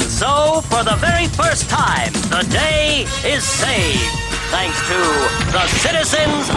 And so, for the very first time, the day is saved. Thanks to the citizens